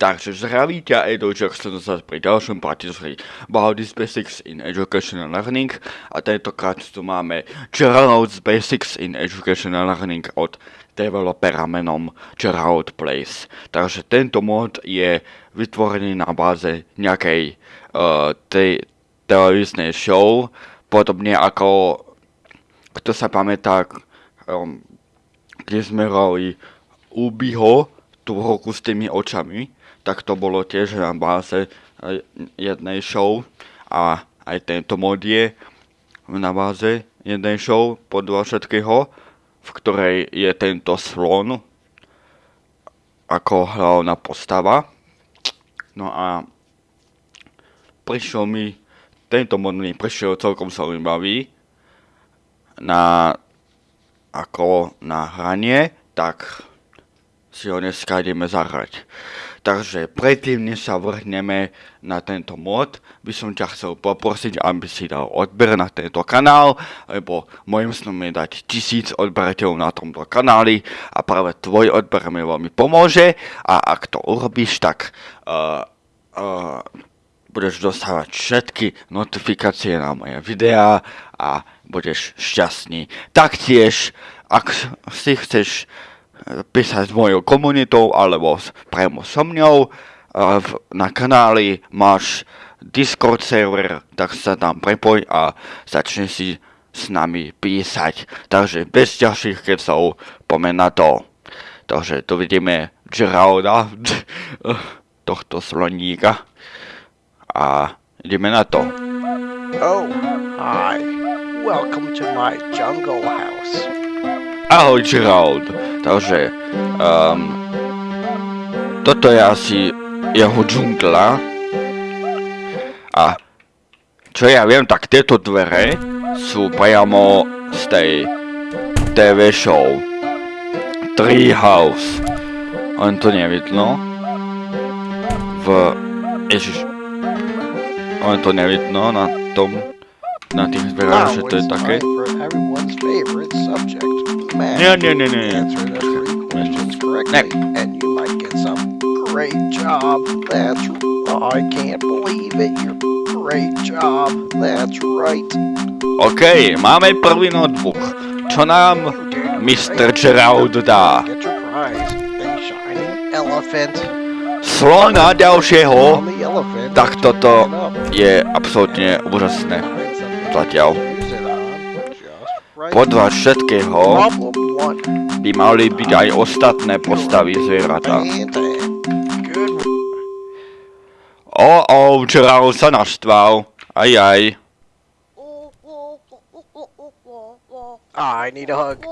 Takže zdraví ťa Jackson zase pri ďalšom partizri Baldis Basics in Education and Learning a tentokrát tu máme Gerald's Basics in Education and Learning od developera menom Gerald Place. Takže tento mod je vytvorený na báze nejakej uh, te- televíznej show, podobne ako, kto sa pamätá, um, kde sme hrali Ubiho, tú horku s tými očami, tak to bolo tiež na báze eh, jednej show a aj tento mod je na báze jednej show podľa všetkého, v ktorej je tento slon ako hlavná postava. No a prišiel mi, tento mod mi prišiel celkom zaujímavý na, ako na hranie, tak si ho dneska ideme zahrať. Takže predtým, než sa vrhneme na tento mod, by som ťa chcel poprosiť, aby si dal odber na tento kanál, lebo môjim snom je dať tisíc odberateľov na tomto kanáli a práve tvoj odber mi veľmi pomôže a ak to urobíš, tak uh, uh, budeš dostávať všetky notifikácie na moje videá a budeš šťastný. Taktiež, ak si chceš písať s mojou komunitou alebo priamo so mňou. Na kanáli máš Discord server, tak sa tam prepoj a začne si s nami písať. Takže bez ďalších kecov pomen na to. Takže tu vidíme Geralda, tohto sloníka. A ideme na to. Oh, hi. Welcome to my jungle house. Ahoj Gerald. Takže um, toto je asi jeho džungla. A čo ja viem, tak tieto dvere sú priamo z tej TV show Treehouse. Len to nevidno. V... Ježiš. Len to nevidno na tom na tých dverách, že to je také. Nie, nie, nie, nie. Answer the three questions correctly, and you might get some great job. That's I can't believe it. You're great job. That's right. OK, máme prvý notebook. Čo nám Mr. Gerald dá? Slona ďalšieho. Tak toto je absolútne úžasné. Zatiaľ. Podľa všetkého by mali byť aj ostatné postavy zvieratá. O, o, Gerald sa naštval. Aj, aj. I need a hug.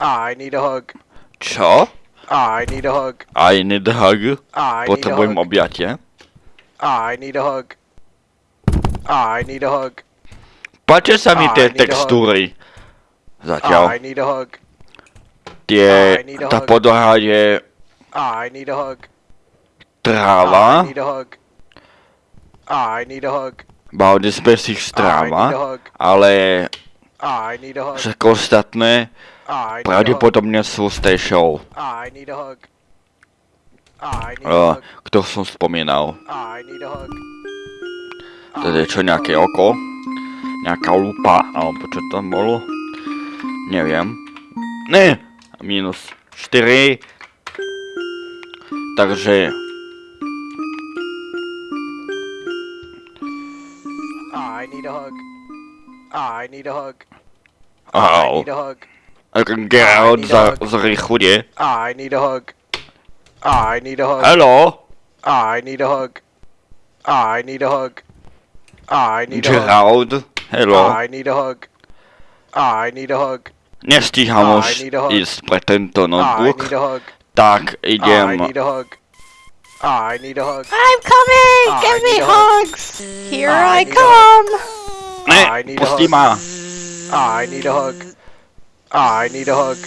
I need a hug. Čo? I need a hug. I need a hug. Potrebujem objatie. I need a hug. I need a hug. Páčia sa mi I tie textúry. Zatiaľ. I need a hug. Tie, I need a tá hug. podlaha je I need a hug. I tráva. need a hug. I need a hug. I need a tráva. hug. Ale I need a hug. všetko ostatné pravdepodobne sú z tej show. Uh, kto som spomínal. To je čo, nejaké oko? Nejaká lupa, alebo čo tam bolo? Neviem. Ne! Minus 4. Takže... I need a hug. I need a hug. I need a hug. Geralt za, zri chudie. I need a hug. I need a hug. Haló? I need a hug. I need a hug. I need a hug. Hello? I need a hug. I need a hug. Nestíham I už need a hug. ísť pre tento I notebook, need a hug. tak I idem... need a hug. I need a hug. I'm coming! I Give me hugs! Here I I come! Ne, I need a pusti hug. ma. I need a hug. I need a hug.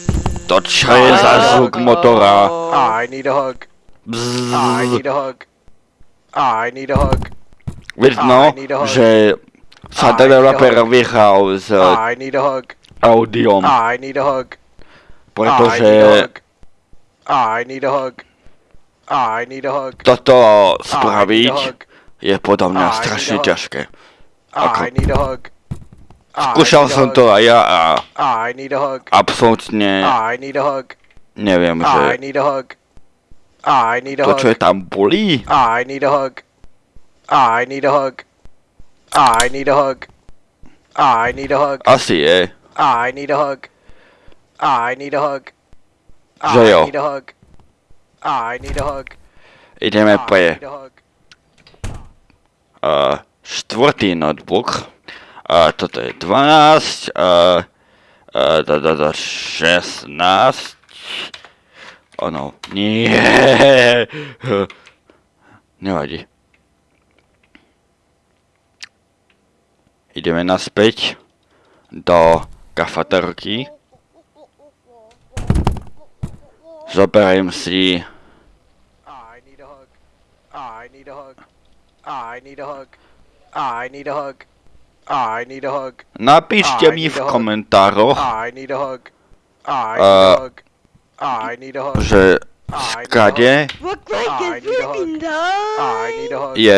To čo je za zvuk motora? I need a hug. I Bzzz. need a hug. I need a hug. Vidno, I need a hug. že so developer vyhral z Audiom. Pretože... Toto spraviť je podľa mňa strašne ťažké. Ako... Skúšal som to aj ja a... I need a hug. Absolutne... Neviem, že... To, čo je tam bolí... I need a hug. I need a hug. I need a hug. I need a hug. I need a hug. I need a hug. Jo. I need a hug. I need a hug. Ideme I pre need a hug. uh, štvrtý notebook. Uh, toto je 12, uh, uh, da, da, da, 16. Ono, nie. Nevadí. Ideme naspäť do kafatorky. Zoberiem si... Napíšte mi v komentároch, uh, že skade je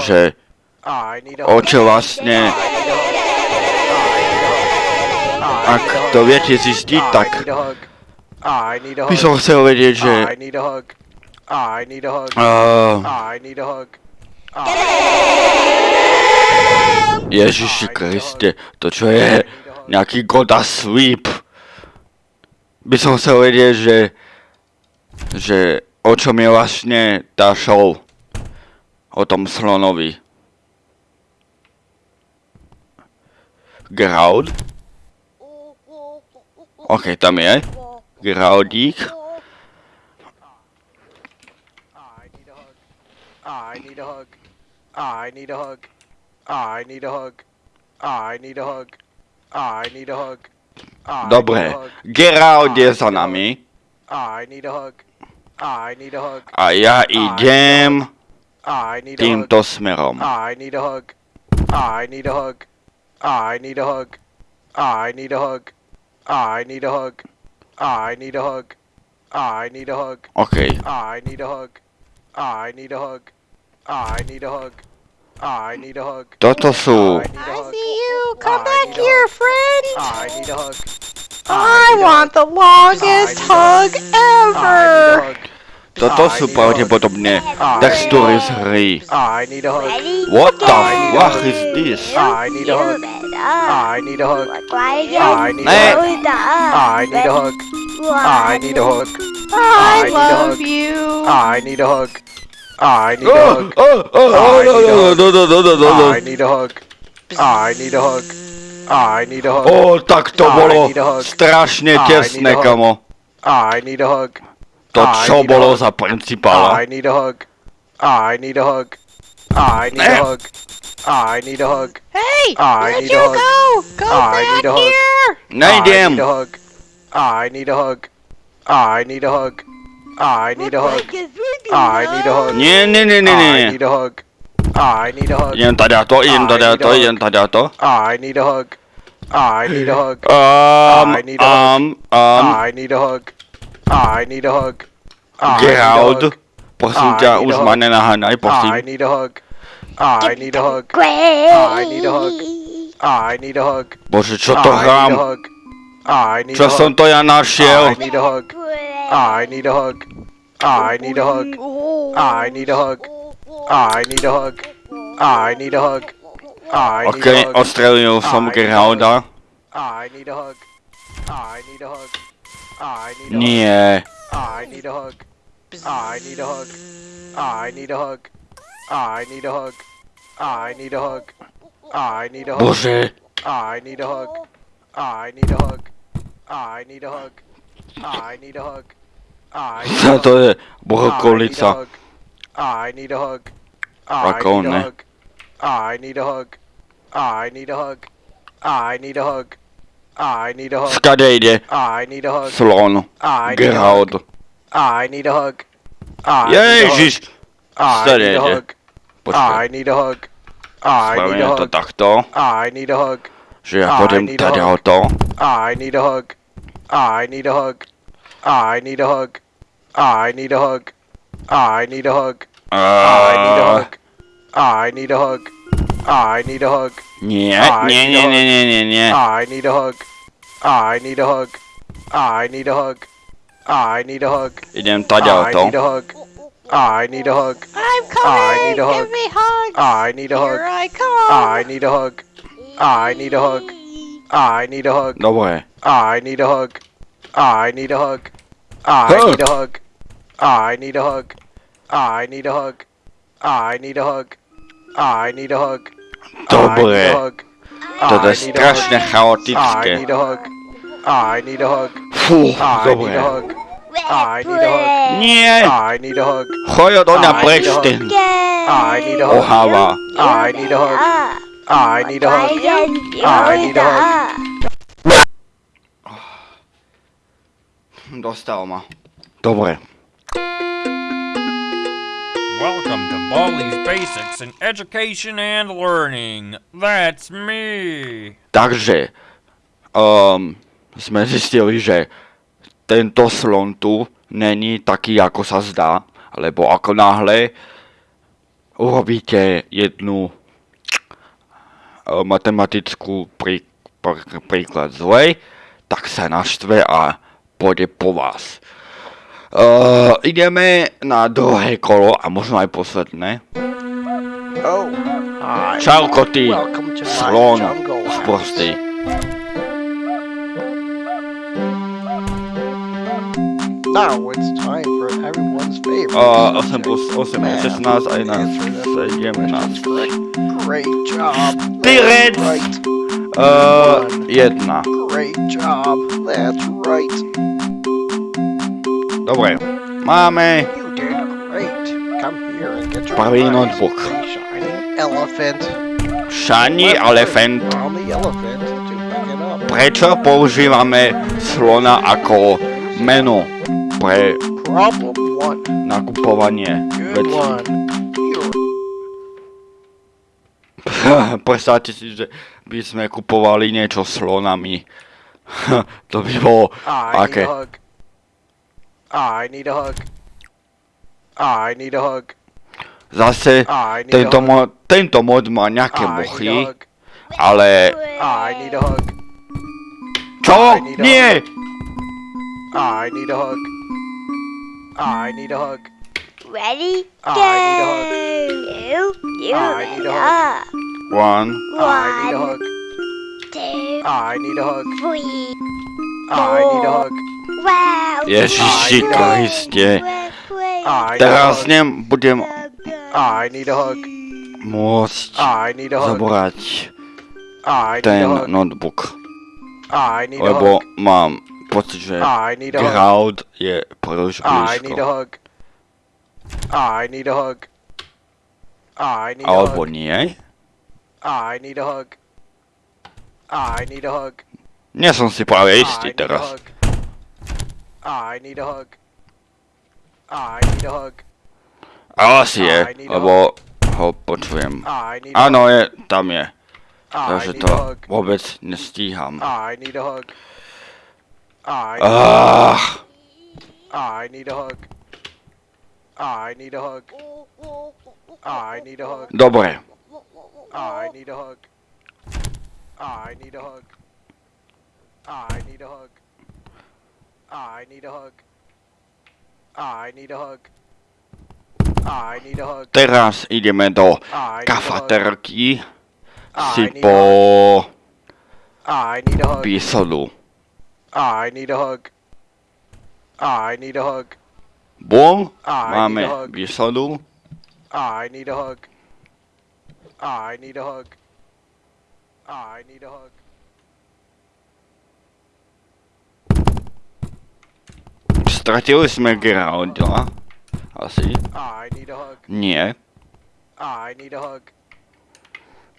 že o čo vlastne ak to viete zistiť, tak by som chcel vedieť, že uh, Ježiši Kriste, to čo je nejaký Goda Sweep. By som chcel vedieť, že, že o čom je vlastne tá show. O tom slonovi. Groud? OK, tam je. Graudík. I need a hug. I need a hug. I need a hug. I need a hug. I need a hug. I need Dobre. Gerald je za nami. I need a hug. I need a hug. A ja idem I need a hug. týmto smerom. I need a hug. I need a hug. I need a hug. I need a hug. I need a hug. I need a hug. I need a hug. OK, I need a hug. I need a hug. I need a hug. I need a hug. toto sú... I need a I hug. see you. Come I back here, friend. I need a hug. I need want the longest I need hug I need a ever. Toto sú pravdepodobne textúry z hry. What the fuck is this? Ne! I need a hug. I love you. I need a hug. I need a hug. I need a hug. I need a hug. I need a hug. Oh, tak to bolo strašne tesné, kamo. I need a hug. To I čo need a bolo hug. I need a hug. I need a hug. I need a Eh. hug. I need a hug. Hey, I need you a hug. go. Go I back need a hug. here. I Nejdem. need a hug. I need a hug. I need a hug. I need a hug. I need a hug. Nie, nie, nie, nie, I need a hug. I need a hug. Idem tady to, idem I tady need a to, hug. idem. I need a hug. I need a hug. Um, I need a hug. um, um, I need a hug. I need a hug. I need a Gerald, hug. prosím I ťa, need už a hug. ma nenaháňaj, I prosím. need a hug. I need a hug. I need a hug. I need a hug. Bože, čo to I need a hrám? hug. I need Čo a som hug. to ja I našiel? need a hug. I need a hug. I need a hug. I need a hug. I need a hug. I need a hug. I need OK, a hug. odstrelil som I Geralda. I need a hug. I need a hug. I need a. Nie. I need a hug. I need a hug. I need a hug. I need a hug. I need a hug. I need a hug. Bože, I need a hug. I need a hug. I need a hug. I need a hug. I need a hug. I need a hug. I need a hug. I need a hug. I need a hug. I need a hug. I need a hug. Hug. Skade ide? I need a hug. Slon. I need a hug. I need a hug. I hug. Ježiš. I Stade need a ide. hug. I Počkaj, need a hug. I need a spravíme to hug. takto, I need a hug. že ja I pôjdem need a tady hug. to. I need a hug. I need a hug. I need a hug. I need a hug. I need a hug. I need a Uh, hug. I need a hug. I need a hug. nie, nie, nie, nie, nie, nie. I need a hug. I need a hug. I need a hug. I need a hug. Idem I need a hug. I need a hug. I'm I coming. need a hug. Give me hugs. I need a hug. Here I come. I need a hug. I need a hug. I need a hug. Dobre. I need a hug. I need a hug. I need a hug. I need a hug. I need a hug. I need a hug. I need a hug. I need a hug. Toto je I need a hug. strašne I need a hug. I need a hug. Fú, I need dobre. a hug. I need a hug. Nie, I need a hug. choď I need preč, a hug. ty I need a hug. oháva. I need a hug. I need a hug. I need a hug. Dostal ma. Dobre. Welcome Baldi's Basics in Education and Learning. That's me. Takže, um, sme zistili, že tento slon tu není taký, ako sa zdá, lebo ako náhle urobíte jednu uh, matematickú prí, pr, príklad zlej, tak sa naštve a pôjde po vás. Uh, ideme na druhé kolo a možno aj posledné. Oh, hi. Čauko ty, Welcome to my slon sprostý. Now it's time for everyone's favorite. Uh, 8 subject, plus 8 math. je 16 a 11 Answer the je questions 17. correct. Great job. Uh. Great job. That's right. Prvý prize. notebook. A shiny elephant. Prečo používame slona ako meno pre nakupovanie vecí? Predstavte si, že by sme kupovali niečo slonami. to by bolo aké? hug. I need a hug. I need a hug. Zase I need tento, a hug. mod, tento mod má nejaké I need a mochy, hug. ale... I need a hug. Čo? I need a Nie! I need a hug. I need a hug. Ready? I Go. need a hug. You. You. I need a up. One. I need a One, hug. two, I need a hug. three. I need a hug. Wow. Ježiši I need a hug. Kriste. I need a Teraz hug. nebudem I need a hug. môcť I need a hug. zobrať I need a ten hug. notebook, I need a lebo hug. mám pocit, že I need a hug. crowd je príliš I need a blízko. hug. I need a hug. I need a Alebo hug. nie? I need a hug. I need a hug. Nie som si práve istý a teraz. I need a hug. I need a hug. Ale asi je, I need a lebo ho počujem. I need a Áno, je, tam je. I Takže need to a vôbec nestíham. I need a hug. I need, Ah, I need a hug. I need a hug. I need a hug. dobre. I need a hug. I need a hug. I need a hug. I need a hug. I need a hug. I need a hug. Teraz ideme do kafaterky si po hug. I need a hug. I need a hug. I need a hug. Bum, I máme výsodu. I need a hug. I need a hug. I need a hug. Stratili sme Geralda. Asi. I need a hug. Nie,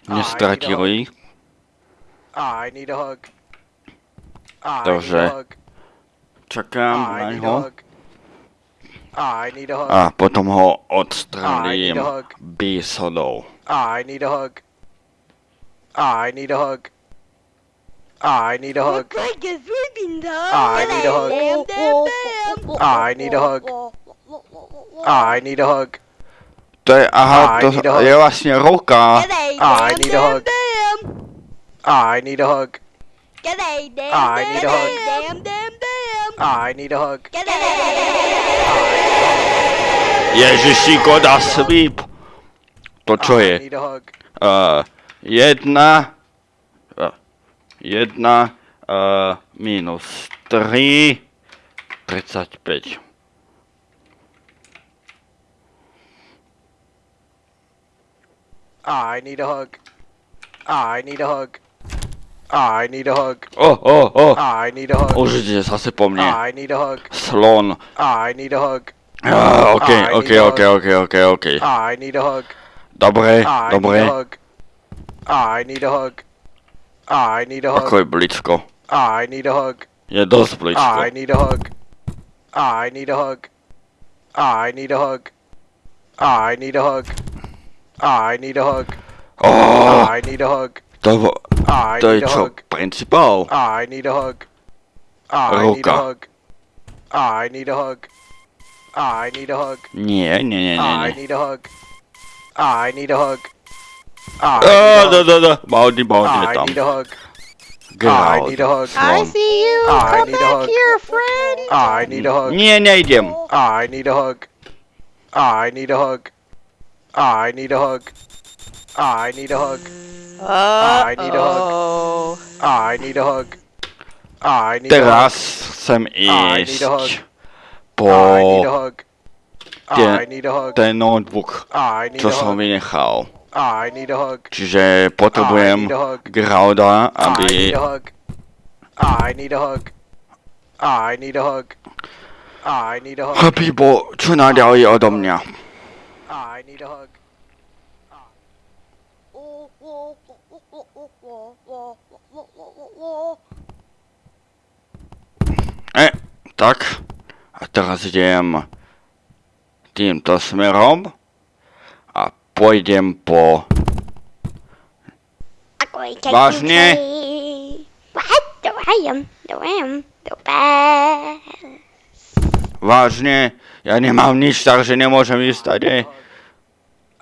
nestratili. I need a hug. I Takže čakám na ňo. a hug. A potom ho hug. výsodou. I need a hug. I need a hug. I need a hug. like a sleeping dog. I need a hug. Bam. I need a hug. I need a hug. To je, aha, I to need a hug. je vlastne ruka. G'day, I need a hug. I need a hug. I need a hug. I need a hug. Ježiši, goda sleep. To čo I je? Uh, jedna, 1 uh, minus 3, 35. I need a hug. I need a hug. I need a hug. Oh, oh, oh. I need a hug. Už ide zase po mne. I need a hug. Slon. I need a hug. Ah, okay, okay, okay, okay, okay. OK. I need a hug. Dobre, dobre. I need a hug. I need a hug. Ako je blízko? I need a hug. Je dosť blízko. I need a hug. I need a hug. I need a hug. I need a hug. I need a hug. Oh, I need a hug. to, I to je need a čo? Principál? I need a hug. I need a hug. I need a hug. I need a hug. Nie, nie, nie, nie, I need a hug. I need a hug. I Oh, need a da, hug. da, da. Baldi, baldi je I tam. need a hug. I Geralt. need a hug. Slon. see you. I Come need a back hug. here, friend. I need a hug. Nie, nejdem. I need a hug. I need a hug. I need a hug. I need a hug. I need a hug. I need a hug. I need a hug. Teraz chcem I need a hug. ísť I need a po hug. Tie- I need a hug. ten notebook, I need čo a som hug. vynechal. I need a hug. Čiže potrebujem I need a hug. Geralda, I aby... need a hug. I need a hug. I need a hug. I need a hug. Aby bol čo najďalej odo mňa. I need a hug. E, tak. A teraz idem týmto smerom pôjdem po... Vážne? Vážne, ja nemám nič, takže nemôžem ísť tady.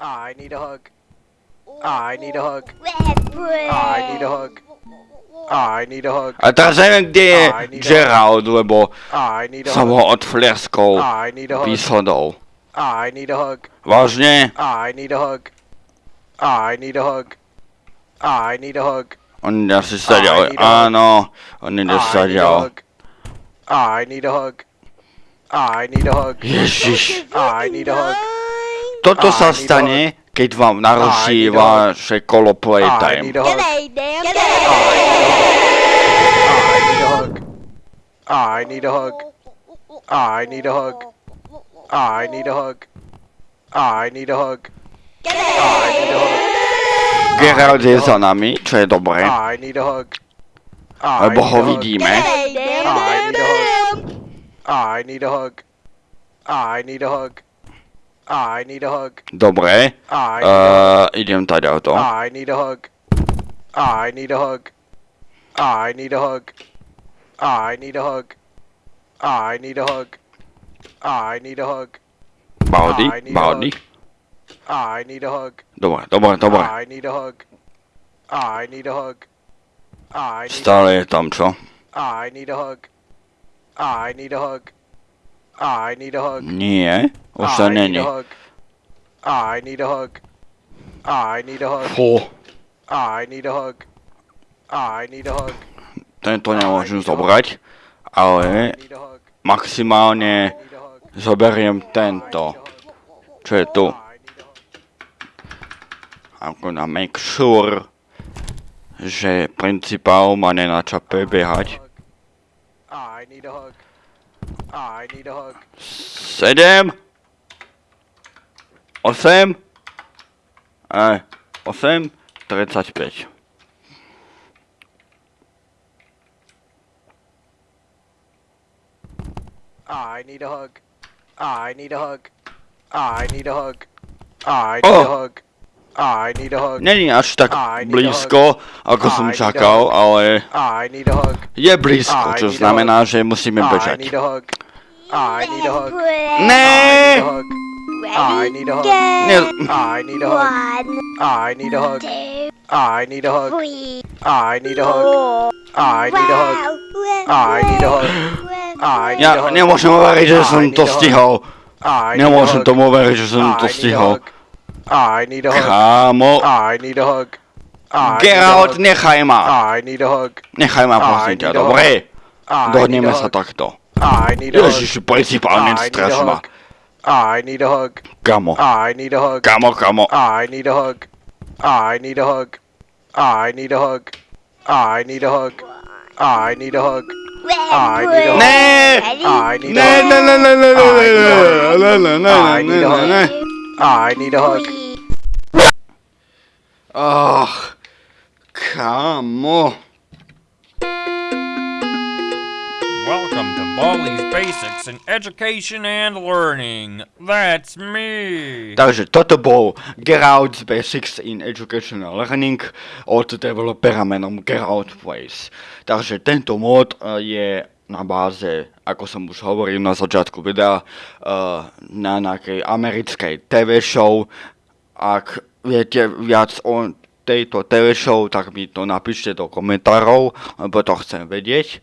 I need a hug. I need a hug. I need a hug. I need a hug. A teraz neviem, kde je I need a- Gerald, lebo I need a som hug. ho odfleskol I I need a hug. Vážne? I need a hug. I need a hug. I need a hug. On asi sedel. I need a hug. Áno, on ide I need a sedel. hug. I need a hug. I need a hug. Ježiš. I need a hug. Toto sa stane, keď vám naruší vaše kolo I need playtime. I need a hug. I need a hug. I need a hug. I need a hug. I need a hug. I need a hug. Gerald je za nami, čo je dobré, I need a hug. I lebo need ho a hug. vidíme. I need a hug. I need a hug. I need a hug. I need a hug. Dobre, I need a hug. uh, idem tady o to. I need a hug. I need a hug. I need a hug. I need a hug. I need a hug. I need a hug. Baldi, I need a Baldi. I need a hug. Dobre, dobre, dobre. I need a hug. I need a hug. I need Stále je tam, čo? I need a hug. I need a hug. I need a hug. Nie, už to I need není. a hug. I need a hug. I need a hug. Fú, I need a hug. I need a hug. tento nemôžem zobrať, ale maximálne Zoberiem tento, čo je tu. I'm gonna make sure, že principál ma nenačape behať. Sedem. Osem. E, osem. 35. I need a hug. Ah, I need a hug. Ah, I need a hug. Ah, I need oh. a hug. Ah, I need a hug. Není až tak ah, blízko, ako ah, som čakal, ale ah, je blízko, čo znamená, že musíme bežať. Ne! Ne! I need a hug. I need a hug. I need a hug. I need a hug. I need a hug. Ja nemôžem uveriť, že som to stihol. Nemôžem tomu uveriť, že som to stihol. Kámo. Geralt, nechaj ma. Nechaj ma, prosím ťa, dobre? Dohodneme sa takto. Ježiši, principálne straš ma. Kamo. Kamo, kamo. I need a hug. I need a hug. I need a hug. I need a hug. I need a hug. I need a hug. Ne! I need Baldi's Basics in Education and Learning. That's me. Takže toto bol Geralt's Basics in Educational Learning od developera menom Geralt Place. Takže tento mod eh, je na báze, ako som už hovoril na začiatku videa, eh, na nejakej americkej TV show. Ak viete viac o tejto TV show, tak mi to napíšte do komentárov, lebo to chcem vedieť.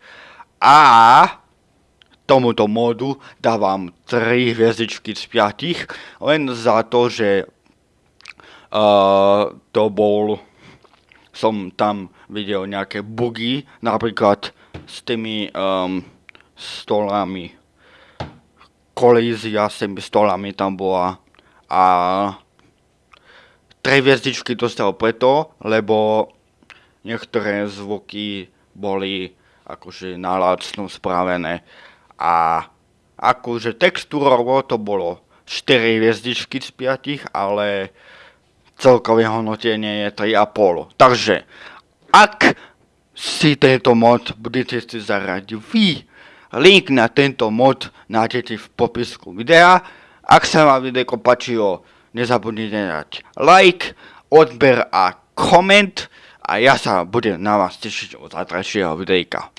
A tomuto modu dávam 3 hviezdičky z 5, len za to, že uh, to bol, som tam videl nejaké bugy, napríklad s tými um, stolami, kolízia s tými stolami tam bola. A 3 hviezdičky dostal preto, lebo niektoré zvuky boli akože nalácno spravené a akože textúrovo to bolo 4 hviezdičky z 5, ale celkové hodnotenie je 3,5. Takže ak si tento mod budete si zaradiť vy, link na tento mod nájdete v popisku videa. Ak sa vám video páčilo, nezabudnite dať like, odber a koment a ja sa budem na vás tešiť od zajtrajšieho videjka.